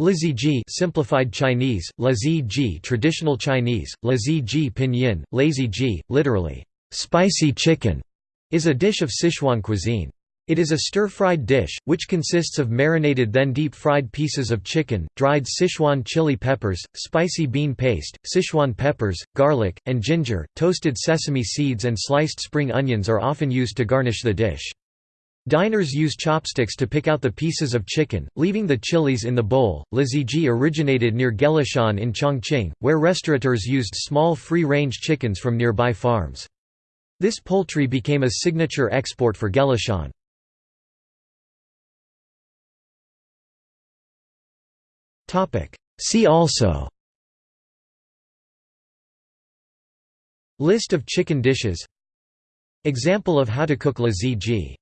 Laziji simplified Chinese, Laziji traditional Chinese, Laziji pinyin, lazy ji, literally, spicy chicken, is a dish of Sichuan cuisine. It is a stir-fried dish, which consists of marinated then deep-fried pieces of chicken, dried Sichuan chili peppers, spicy bean paste, Sichuan peppers, garlic, and ginger. Toasted sesame seeds and sliced spring onions are often used to garnish the dish. Diners use chopsticks to pick out the pieces of chicken, leaving the chilies in the bowl. Laziji originated near Gelishan in Chongqing, where restaurateurs used small free-range chickens from nearby farms. This poultry became a signature export for Gelishan. See also List of chicken dishes Example of how to cook laziji